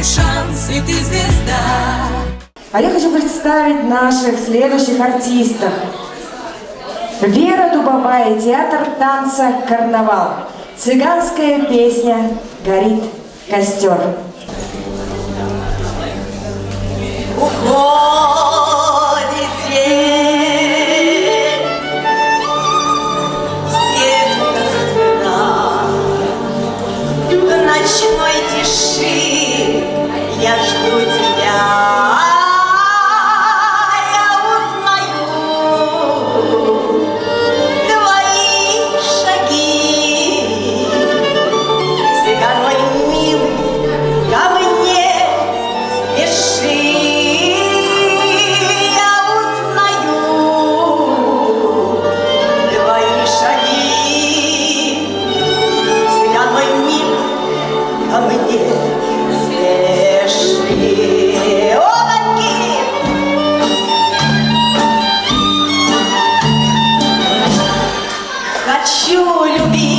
твой шанс, и ты звезда. А я хочу представить наших следующих артистов. Вера Дубовая, театр танца «Карнавал». Цыганская песня «Горит костер». Уходит день, ночной тиши я жду тебя. хочу любить.